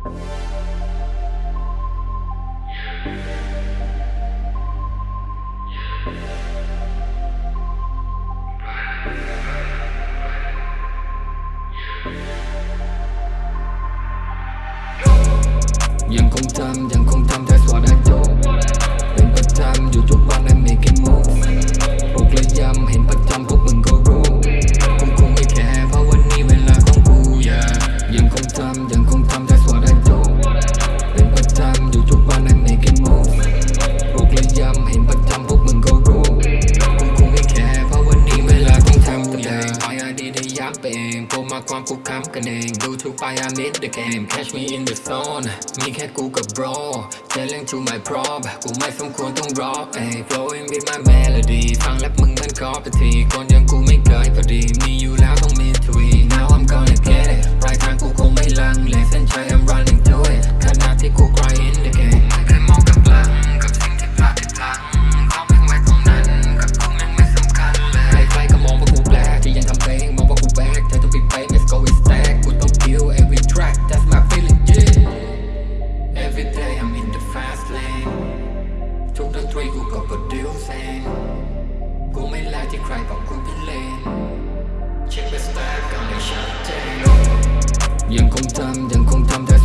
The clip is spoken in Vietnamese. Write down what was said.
ยังคงจำยังคงจำเธอสวดอาจ อความคุกคามกันเอง ดูทุกไป I านิดเดียเกม catch me in the zone มีแค่กูกับ bro challenge to my prop กูไม่สมควรต้องรอเอง flowing with my melody ฟังแล้วมึงเหมือนคอปทีคนยังกูไม่เคยพอดีมีอยู่ fast lane. Trong tháng three cô còn còn điếu sen. Cô mới là chiếc cry vọng cô biết lên. Chiếc besta còn đang shouting Vẫn không thâm, vẫn không thâm theo